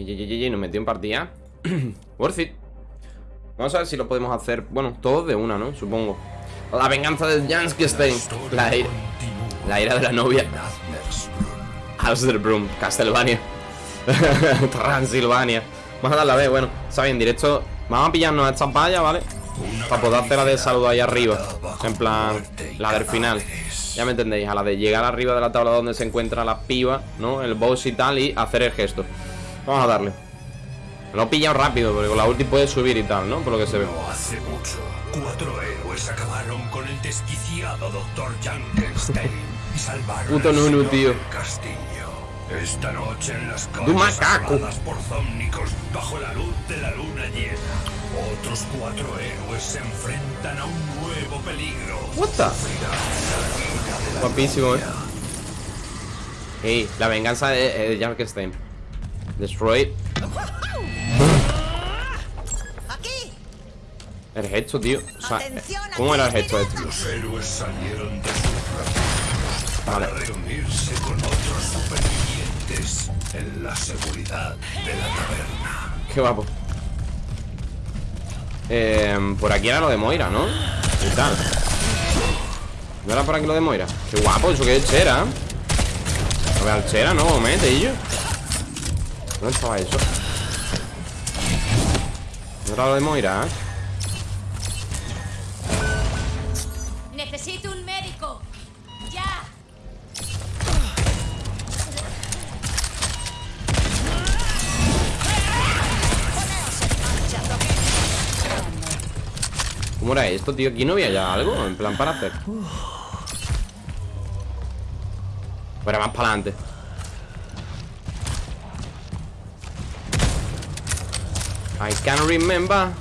Y nos metió en partida. Worth it. Vamos a ver si lo podemos hacer. Bueno, todos de una, ¿no? Supongo. La venganza de Janskestein. La ira, la ira de la novia. Broom, Castlevania. Transilvania. Vamos a dar la B, bueno. Está bien, directo. Vamos a pillarnos a estas vallas, ¿vale? Para poder hacer la de saludo ahí arriba. En plan, la del final. Ya me entendéis, a la de llegar arriba de la tabla donde se encuentra la piba, ¿no? El boss y tal, y hacer el gesto. Vamos a darle. Lo he pillado rápido, porque con la ulti puede subir y tal, ¿no? Por lo que se ve. No hace mucho, cuatro héroes acabaron con el desquiciado Dr. Junkenstein y salvaron Puto Nunu, tío. castillo. Esta noche en las ¡Du calles por zómnicos bajo la luz de la luna llena, otros cuatro héroes se enfrentan a un nuevo peligro. What the? Guapísimo, eh. novia. Ey, la venganza de, de Jankenstein. Destroy. ¡Aquí! El gesto, tío. O sea, Atención, ¿cómo era el gesto este? Los héroes salieron de sus para Vale. reunirse con otros supervivientes en la seguridad de la taberna. Qué guapo. Eh, por aquí era lo de Moira, ¿no? ¿Qué tal? ¿No era por aquí lo de Moira? Qué guapo, eso que es Chera. A ver, al Chera, ¿no? Mete, y yo. ¿Dónde estaba eso? ¿No era lo de Moira, eh? Necesito un médico. Ya. ¿Cómo era esto, tío? ¿Aquí no había ya algo? En plan para hacer. O era más para adelante. I can't remember.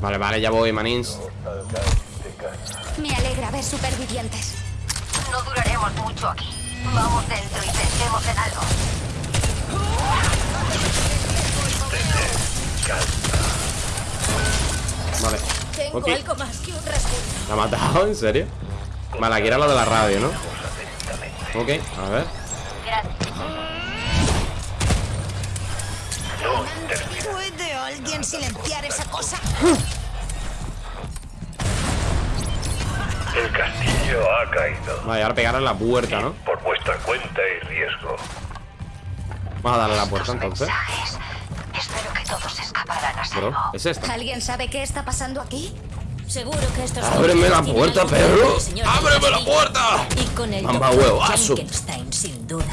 Vale, vale, ya voy, manins. Me alegra ver supervivientes. No duraremos mucho aquí. Vamos dentro y pensemos en algo. Vale. Tengo Ok. algo más que un. ¿La ha matado? ¿En serio? Vale, aquí era lo de la radio, ¿no? Ok, a ver. ¿Puede alguien silenciar esa cosa? El castillo ha caído. Vale, ahora pegar a la puerta, ¿no? Por vuestra cuenta y riesgo. Vamos a darle a la puerta entonces. Espero que todos escaparán a Bro. ¿es esta? ¿Alguien sabe qué está pasando aquí? Seguro que estos ¡Ábreme la puerta, perro! ¡Ábreme la puerta! Y con el Mamba huevazo. Sin duda.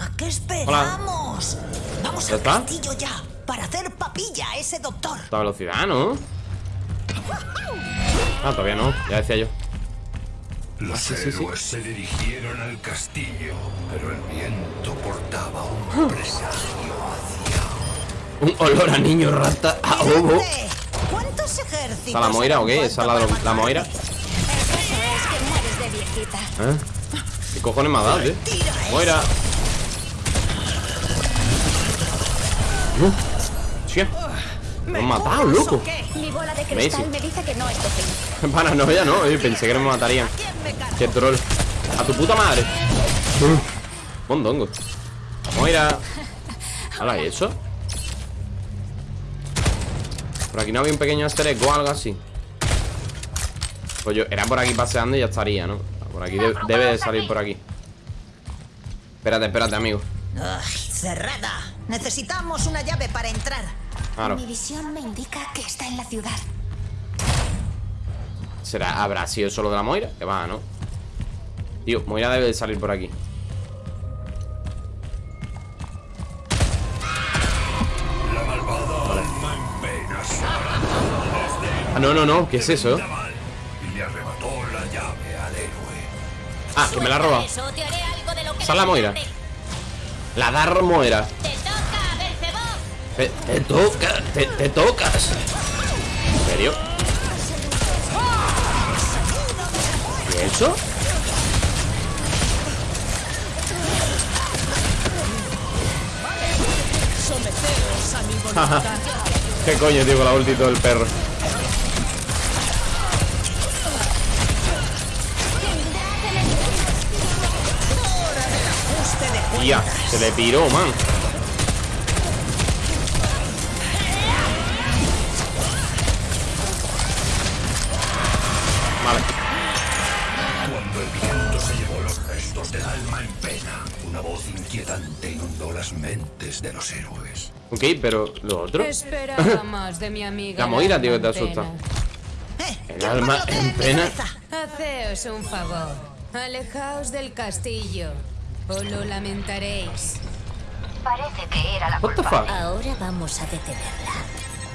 ¿A qué esperamos? Vamos ¿Ya al está? castillo ya para hacer papilla a ese doctor. Esta velocidad, ¿no? Ah, todavía no, ya decía yo. Los sí, sí, sí. héroes se dirigieron al castillo, pero el viento portaba un presagio Un olor a niño rata a ovo. Grande. ¿Cuántos ejércitos? ¿Está la Moira o qué? ¿Esa es la, la Moira? matarte? El caso es que mueres de viejita. ¿Eh? ¿Qué cojones me ha dado, eso. Moira. Uh, Hostia. Me han matado, loco. Mi bola de cristal me dice que no es. Paranoia, ¿no? Oye, pensé que no me matarían. Qué troll. A tu puta madre. Uh, Mondongo. Moira. ¿Hala y eso? Por aquí no había un pequeño easter egg o algo así. Pues yo era por aquí paseando y ya estaría, ¿no? Por aquí de- debe de salir por aquí. Espérate, espérate, amigo. Cerrada. Necesitamos una llave para entrar. Claro. Mi visión me indica que está en la ciudad. ¿Será, ¿Habrá sido solo de la Moira? Que va, ¿no? Tío, Moira debe de salir por aquí no, no, no, ¿qué es eso? Naval y le arrebató la llave al héroe. Ah, que me la roba Eso te haré algo de lo que ¿Esa es la Moira? La Dar Moira Te toca. Te, te toca, te, te tocas ¿En serio? ¿Y eso? ¿Qué coño, tío, con la ulti y todo el perro? Tía, se le piró, man. Vale. Cuando el viento se llevó los restos del alma en pena, una voz inquietante inundó las mentes de los héroes. Ok, pero lo otro. Esperaba más de mi amiga. La Moira, tío, que te asusta. Eh, El alma en pena. Haceos un favor. Alejaos del castillo. O lo lamentaréis. Parece que era la What the fuck? Ahora vamos a detenerla.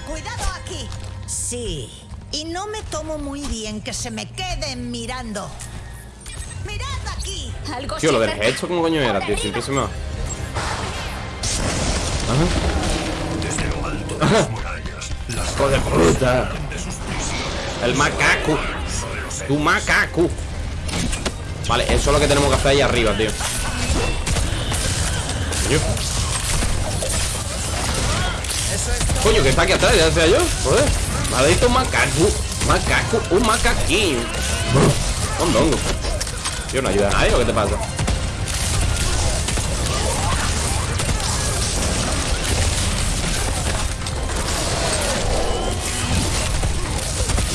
¡Cuidado aquí! Sí. Y no me tomo muy bien que se me queden mirando. ¡Mirad aquí! Algo Tío, lo del hecho, ¿cómo coño era, tío? Siempre se me va. Ajá. Desde lo alto de las murallas, las Hijo de puta. El macaco. Tu macaco. Vale, eso es lo que tenemos que hacer ahí arriba, tío. Coño. Que está aquí atrás, ya decía yo. Joder. Maldito macaco. Macaco. Un macaquín. Un dongo. Tío, no ayuda a nadie, ¿o qué te pasa?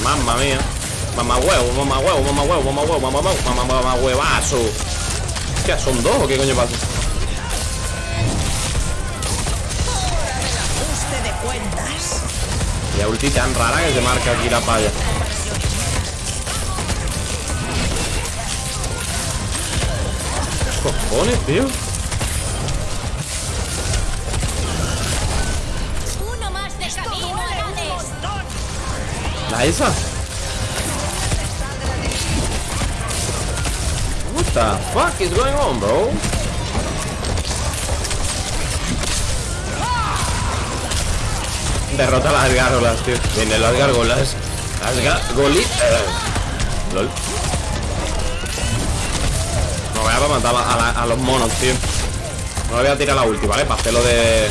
Mamma mía. Mamá huevo, mamá huevo, mamá huevo, mamá huevo, mamá huevo, mamá huevazo. ¿Qué? ¿Son dos o qué coño pasa? Y la ulti tan rara que se marca aquí la palla. ¿Qué cojones, tío? Uno más de camino. ¿La esa? The fuck is going on, bro? Derrota a las gárgolas, tío. Vienen las gárgolas. Las gárgolitas. LOL. No voy a matar a, la- a los monos, tío. No voy a tirar la ulti, ¿vale? Para hacer lo de.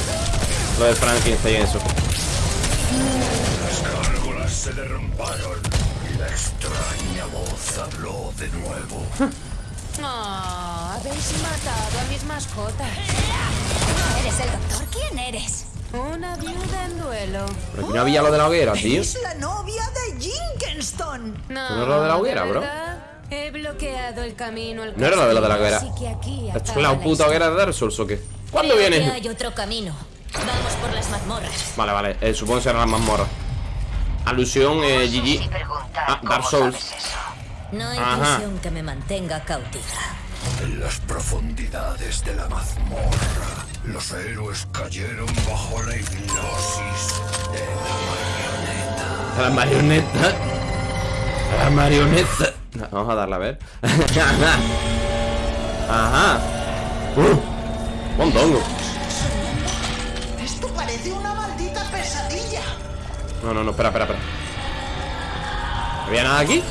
Lo de Frankenstein y eso. Las gárgolas se derrumbaron y la extraña voz habló de nuevo. Ah, habéis matado a mis mascotas. ¿Eres el doctor? ¿Quién eres? Una viuda en duelo. Pero aquí no había lo de la hoguera, tío. Es la novia de. No, ¿No era lo de la hoguera, bro? verdad, He bloqueado el camino al No era lo de lo de la hoguera. así que aquí ¿Esto es la la puta hoguera de Dark Souls o qué? ¿Cuándo Creo que viene? hay otro camino. Vamos por las mazmorras. Vale, vale. Eh, supongo que será la mazmorra. Alusión, eh, GG. Ah, cómo Dark Souls. No hay Ajá. prisión que me mantenga cautiva. En las profundidades de la mazmorra, los héroes cayeron bajo la hipnosis de A la marioneta. A la marioneta. Vamos a darla a ver. Ajá. Uh, mondongo. Esto parece una maldita pesadilla. No, no, no, espera, espera, espera. ¿No había nada aquí?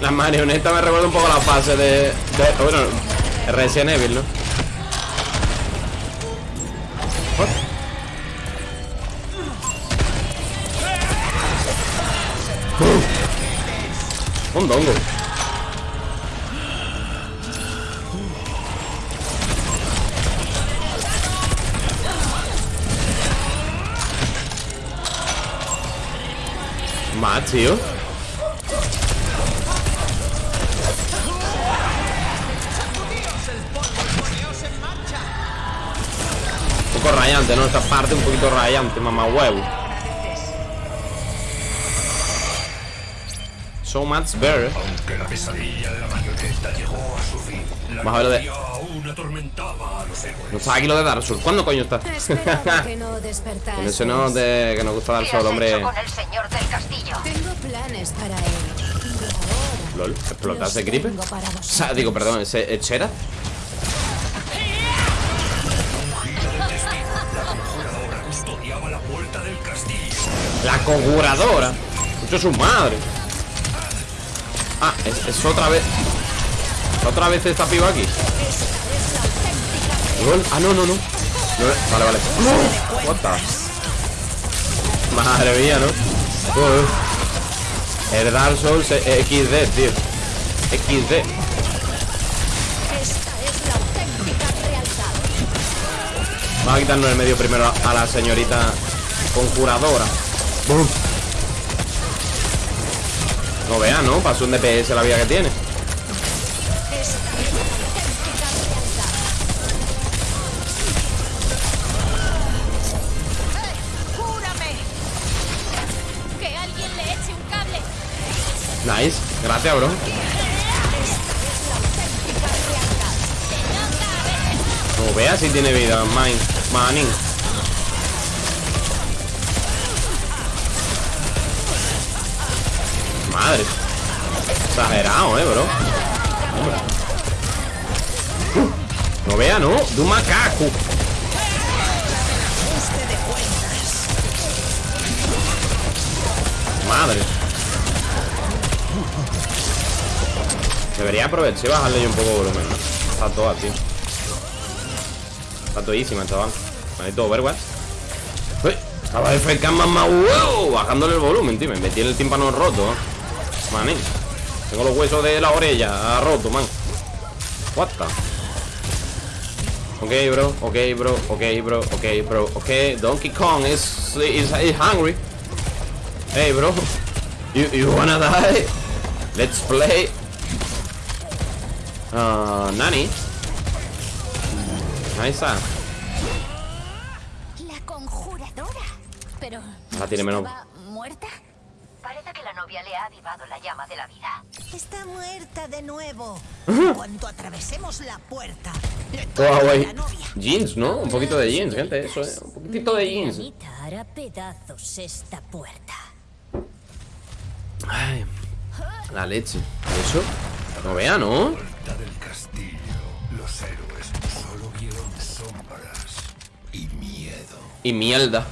La marioneta me recuerda un poco a la fase de. de bueno, Resident Evil, ¿no? Uh. Un dongo. Tío. Un poco rayante, ¿no? Esta parte un poquito rayante, mamá huevo. So much better. Aunque la pesadilla de la marioneta llegó a su fin, Vamos a ver lo de- aún atormentaba a los héroes. No está aquí lo de Dark Souls. ¿Cuándo coño está? Que no. En ese no de que nos gusta Dark ¿Qué Souls, hombre. con el señor del castillo? Tengo planes para él. LOL, ¿explota los ese creeper? O sea, digo, perdón, ese Echera. Ahora custodiaba la puerta del castillo. La conjuradora. Mucho su madre. Ah, es, es otra vez. Otra vez esta piba aquí. LOL. Ah, no, no, no. No, vale, vale. What the- Madre mía, ¿no? El Dark Souls es XD, tío. XD. Esta es la auténtica realidad. Vamos a quitarnos el medio primero a- a la señorita conjuradora. Bum. No vea, ¿no? Pasó un DPS la vida que tiene. Gracias, bro. No vea si tiene vida, man. Manin. Madre. Exagerado, eh, bro. No vea, ¿no? De un macaco. Madre. Debería aprovechar y bajarle yo un poco de volumen, ¿no? Está todo tío. Está todísima, chaval. Maldito Overwatch. Estaba FK más wow, bajándole el volumen, tío. Me metí en el tímpano roto. Manín. Tengo los huesos de la orella roto, man. What the? Ok, bro, ok, bro, ok, bro, ok, bro, ok. Donkey Kong is, is, is hungry. Hey, bro. You, you wanna die? Let's play. Uh, Nani. Nice. ah. La conjuradora. Pero. La tiene menos. ¿estaba muerta? Parece que la novia le ha avivado la llama de la vida. Está muerta de nuevo. En cuanto atravesemos la puerta, novia. Jeans, ¿no? Un poquito de jeans, gente. Eso, ¿eh? Un poquitito de jeans. Anita hará pedazos esta puerta. Ay, la leche. ¿Eso? No vea, ¿no? del castillo, los héroes solo vieron sombras y miedo. Y mierda.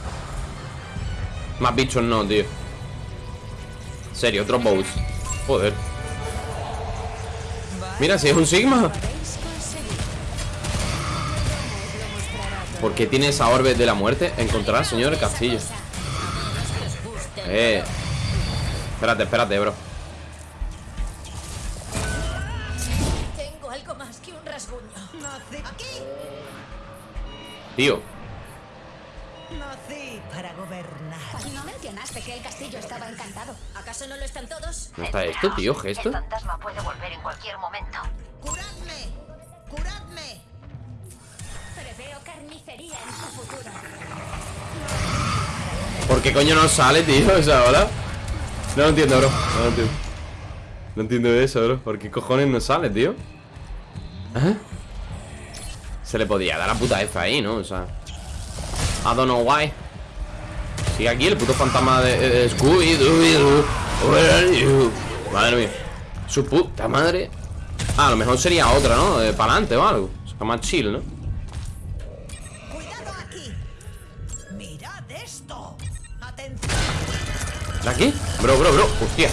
Más bichos no, tío. En serio, otros bows. Joder. Mira, si es un Sigma. ¿Por qué tiene esa orbe de la muerte? Encontrar al señor del castillo. Eh. Espérate, espérate, bro. Tío. Nací para gobernar. No mencionaste que el castillo estaba encantado. ¿Acaso no lo están todos? ¿No está esto, tío? ¿Gesto? El fantasma puede volver en cualquier momento. ¡Curadme! ¡Curadme! Preveo carnicería en tu futuro. ¿Por qué coño no sale, tío, esa hora? No lo entiendo, bro. No lo entiendo. No entiendo eso, bro. ¿Por qué cojones no sale, tío? ¿Ah? Se le podía dar la puta F ahí, ¿no? O sea. I don't know why. Sigue aquí el puto fantasma de, de Scooby-Doo. Where are you? Madre mía. Su puta madre. Ah, a lo mejor sería otra, ¿no? De para adelante o algo. O sea, más chill, ¿no? ¡Cuidado aquí! ¡Mirad esto! ¡Atención! ¿De aquí? Bro, bro, bro. Hostia.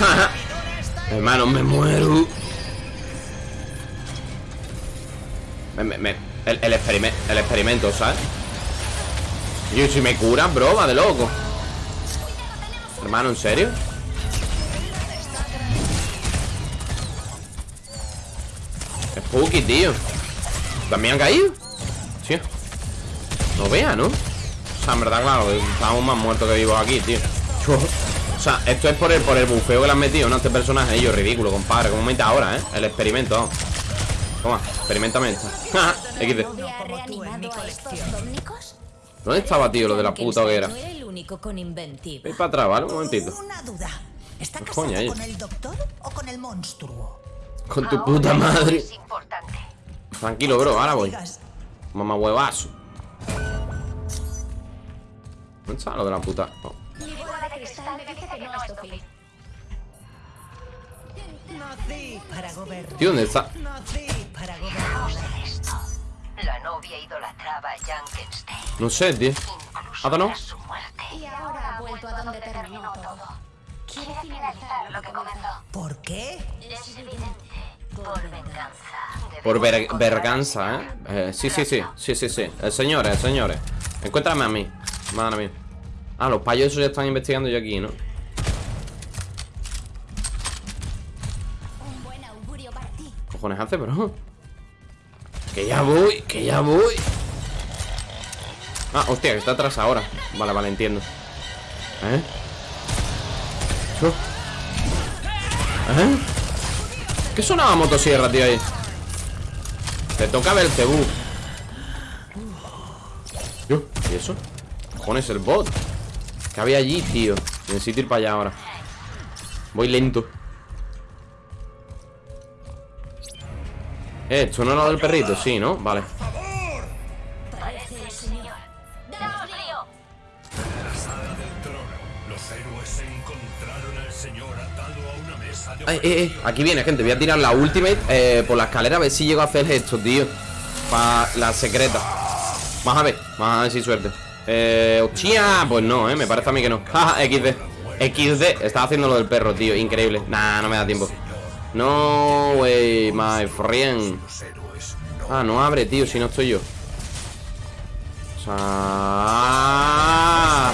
Hermano, me muero. Me, me, me- el, el, el experimento, ¿sabes? Yo, si me curas, bro, va de loco. Hermano, ¿en serio? Spooky, tío. ¿También han caído? Sí. No vea, ¿no? O sea, en verdad, claro, estamos más muertos que vivos aquí, tío. O sea, esto es por el, por el bufeo que le han metido, ¿no? Este personaje, ellos, ridículo, compadre. Como mente ahora, ¿eh? El experimento. Toma, experimentame esta. XD. ¿Dónde estaba, tío, lo de la puta hoguera? Voy para atrás, ¿vale? Un momentito. Una duda. ¿Está Pues ahí. con el doctor o con el monstruo? Con tu Ahora puta madre. Tranquilo, bro, ahora voy. Mamá huevazo. ¿Dónde está lo de la puta? Oh. Nací para gobernar. Tío, ¿dónde está? Nací para Vamos gobernar. a esto. La novia idolatraba a Junkenstein. No sé, tío. ¿Ah, no? Y ahora ha vuelto a donde terminó todo. Quiere finalizar lo que comenzó. ¿Por qué? Es evidente. Por venganza. Por ver- verganza, ¿eh? ¿eh? Sí, sí, sí, sí, sí, sí eh, Señores, señores Encuéntrame a mí Madre mía Ah, los payos esos ya están investigando yo aquí, ¿no? Cojones hace, bro? Que ya voy, que ya voy Ah, hostia, que está atrás ahora Vale, vale, entiendo ¿Eh? ¿Eh? ¿Qué sonaba motosierra, tío, ahí? Te toca ver el cebú ¿y eso? Cojones el bot ¿Qué había allí, tío? Necesito ir para allá ahora Voy lento Eh, ¿esto no es lo del perrito? Sí, ¿no? Vale Ay, eh, eh, aquí viene, gente. Voy a tirar la ultimate eh, por la escalera a ver si llego a hacer esto, tío. Para la secreta. Vamos a ver, vamos a ver si suerte. Eh, hostia, pues no, eh. Me parece a mí que no. Jaja, XD. XD. Estaba haciendo lo del perro, tío. Increíble. Nah, no me da tiempo. No, wey, my friend. Ah, no abre, tío, si no estoy yo. O sea... ah.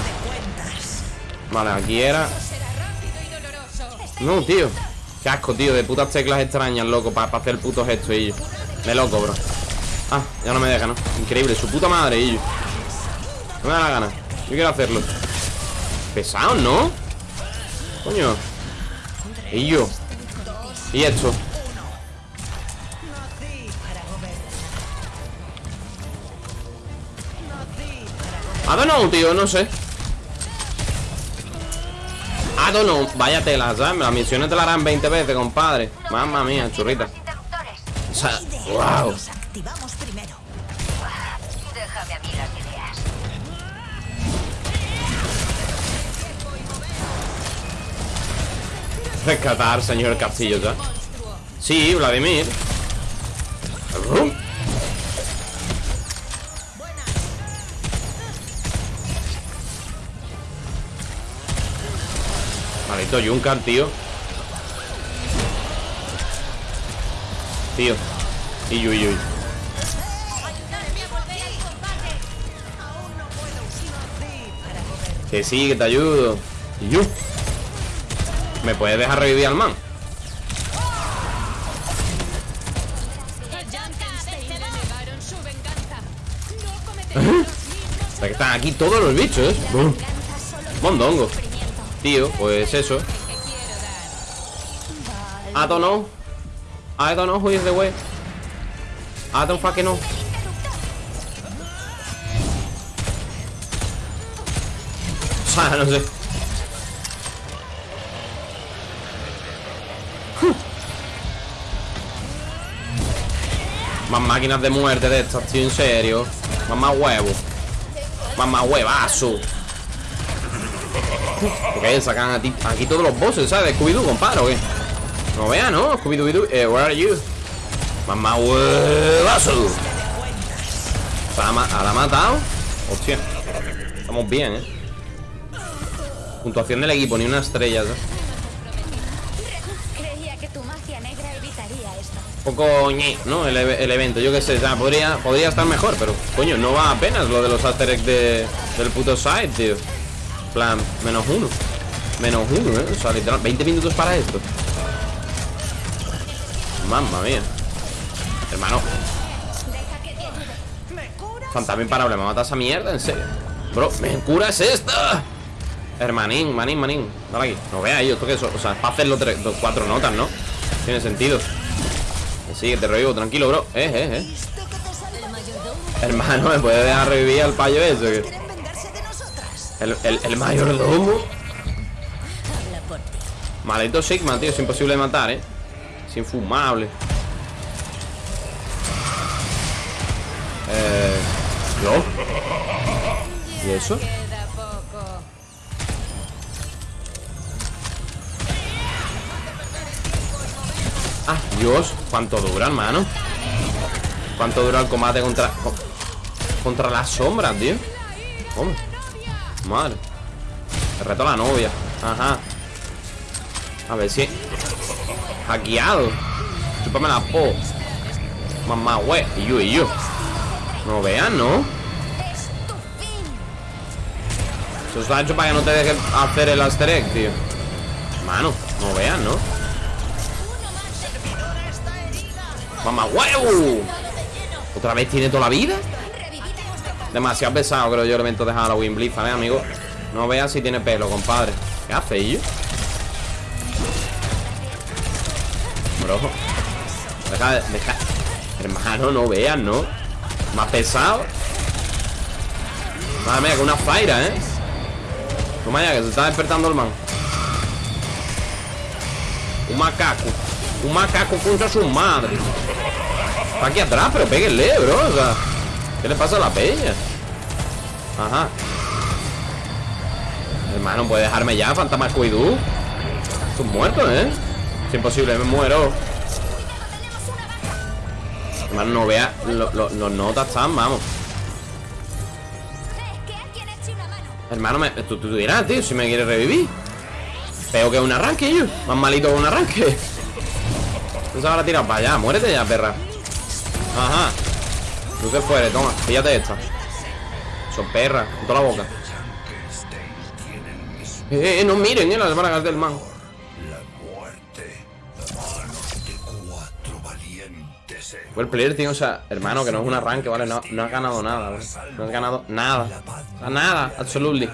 Vale, aquí era. No, tío. Qué asco, tío, de putas teclas extrañas, loco, para hacer el puto gesto, y. Me loco, bro. Ah, ya no me deja, ¿no? Increíble, su puta madre, y. No me da la gana. Yo quiero hacerlo. Pesado, ¿no? Coño. Y yo. Y esto. I don't know, tío, no sé. Don't know. Vaya tela, ¿sabes? Las misiones te la harán 20 veces, compadre. Mamma mía, churrita. O sea, wow. Rescatar, señor Castillo, ¿ya? Sí, Vladimir. Uh. Maldito Junker, tío. Tío. Y uy, uy. Que sí, que te ayudo. Y yo. ¿Me puedes dejar revivir al man? O sea, que están aquí todos los bichos. Bum. Mondongo. Tío, pues eso. I don't know. I don't know who is the way. I don't fucking know. O sea, no sé. Más máquinas de muerte de estas, tío, en serio. Más más huevo. Más más huevazo. Porque sacan aquí todos los bosses, ¿sabes? Scooby-Doo, compadre, ¿o? No vea, ¿no? Scooby-Doo, eh, where are you? Mamá huevazo. ¿la ha matado? Hostia. Estamos bien, ¿eh? Puntuación del equipo, ni una estrella, ¿sabes? Poco ñe, ¿no? El, evento, yo qué sé, sea, podría, podría estar mejor, pero coño, no va apenas lo de los After de, del puto site, tío. Plan, menos uno. Menos uno, ¿eh? O sea, literal, 20 minutos para esto. Mamma mía. Hermano, fantasma imparable, ¿me mata esa mierda? ¿En serio? Bro, ¿me curas esta? Hermanín, manín, manín. Dale aquí. No veáis, esto que eso. O sea, es para hacerlo tres, dos, cuatro notas, ¿no? Tiene sentido. Sí, que te revivo, tranquilo, bro. Eh, eh, eh. Hermano, ¿me puede dejar revivir al payo nosotras? El, el, el mayordomo. Maldito Sigma, tío. Es imposible de matar, ¿eh? Es infumable. Eh... ¿Y eso? Ah, Dios. ¿Cuánto dura, hermano? ¿Cuánto dura el combate contra... co- Contra las sombras, tío? Madre. Te reto a la novia. Ajá. A ver si... Hackeado. chúpame la po. Mamá, güey. Y yo, y yo. No vean, ¿no? Eso está hecho para que no te dejen hacer el Aster egg, tío. Mano, no vean, ¿no? Mamá, huevo. ¿Otra vez tiene toda la vida? Demasiado pesado, creo yo, el evento de Halloween Blizzard, ¿eh, amigo? No veas si tiene pelo, compadre. ¿Qué hace, ello? Bro. Deja, de- deja. Hermano, no veas, ¿no? Más pesado. Madre mía, que una faira, ¿eh? No vaya, que se está despertando el man. Un macaco. Un macaco contra su madre. Está aquí atrás, pero péguenle, bro. O ¿qué le pasa a la peña? Ajá. Hermano, puede dejarme ya, fantasma Scooby-Doo. Muerto, ¿eh? Es imposible, me muero. Hermano, no vea. lo- lo- Los notas están, vamos. Hermano, me, tú, tú dirás, tío, si me quieres revivir. Peor que un arranque. Más malito que un arranque. Se habrá tirado para allá. Muérete ya, perra. Ajá. Tú te fuere, toma. Fíjate esta. Son perras. Con toda la boca. Eh, eh, no miren, eh, las bragas del man. El player, tío, o sea, hermano, que no es un arranque, ¿vale? No, no has ganado nada, ¿vale? No has ganado nada. O nada, absolutely.